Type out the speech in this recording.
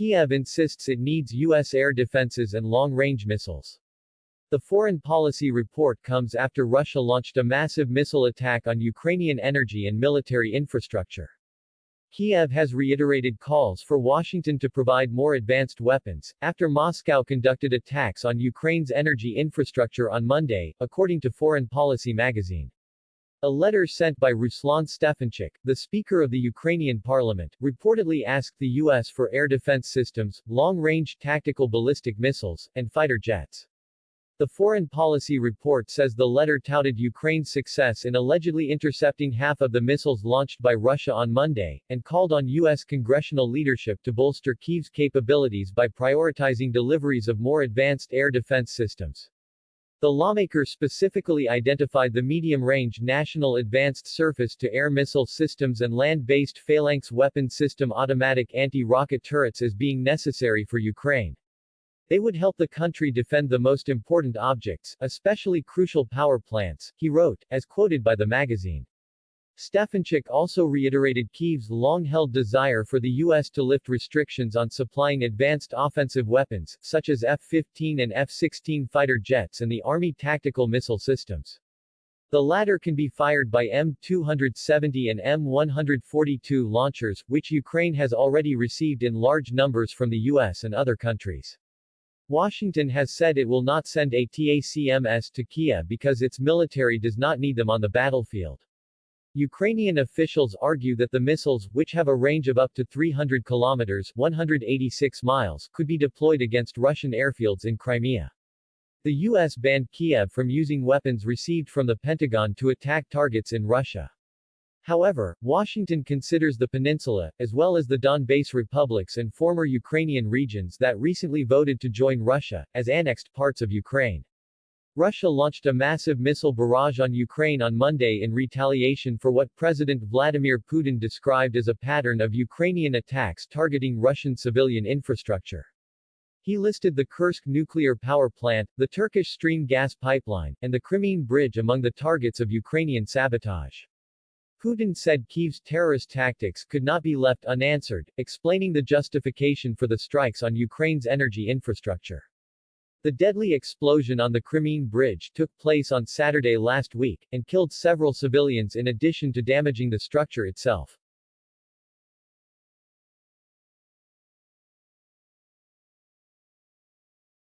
Kiev insists it needs U.S. air defenses and long-range missiles. The foreign policy report comes after Russia launched a massive missile attack on Ukrainian energy and military infrastructure. Kiev has reiterated calls for Washington to provide more advanced weapons, after Moscow conducted attacks on Ukraine's energy infrastructure on Monday, according to Foreign Policy magazine. A letter sent by Ruslan Stefanchuk, the Speaker of the Ukrainian parliament, reportedly asked the U.S. for air defense systems, long-range tactical ballistic missiles, and fighter jets. The Foreign Policy report says the letter touted Ukraine's success in allegedly intercepting half of the missiles launched by Russia on Monday, and called on U.S. congressional leadership to bolster Kyiv's capabilities by prioritizing deliveries of more advanced air defense systems. The lawmaker specifically identified the medium-range National Advanced Surface-to-Air Missile Systems and land-based Phalanx weapon system automatic anti-rocket turrets as being necessary for Ukraine. They would help the country defend the most important objects, especially crucial power plants, he wrote, as quoted by the magazine. Stefanchuk also reiterated Kyiv's long-held desire for the U.S. to lift restrictions on supplying advanced offensive weapons, such as F-15 and F-16 fighter jets and the Army tactical missile systems. The latter can be fired by M270 and M142 launchers, which Ukraine has already received in large numbers from the U.S. and other countries. Washington has said it will not send ATACMS to Kiev because its military does not need them on the battlefield. Ukrainian officials argue that the missiles, which have a range of up to 300 kilometers 186 miles, could be deployed against Russian airfields in Crimea. The U.S. banned Kiev from using weapons received from the Pentagon to attack targets in Russia. However, Washington considers the peninsula, as well as the Donbass republics and former Ukrainian regions that recently voted to join Russia, as annexed parts of Ukraine. Russia launched a massive missile barrage on Ukraine on Monday in retaliation for what President Vladimir Putin described as a pattern of Ukrainian attacks targeting Russian civilian infrastructure. He listed the Kursk nuclear power plant, the Turkish Stream gas pipeline, and the Crimean Bridge among the targets of Ukrainian sabotage. Putin said Kyiv's terrorist tactics could not be left unanswered, explaining the justification for the strikes on Ukraine's energy infrastructure. The deadly explosion on the Crimean Bridge took place on Saturday last week, and killed several civilians in addition to damaging the structure itself.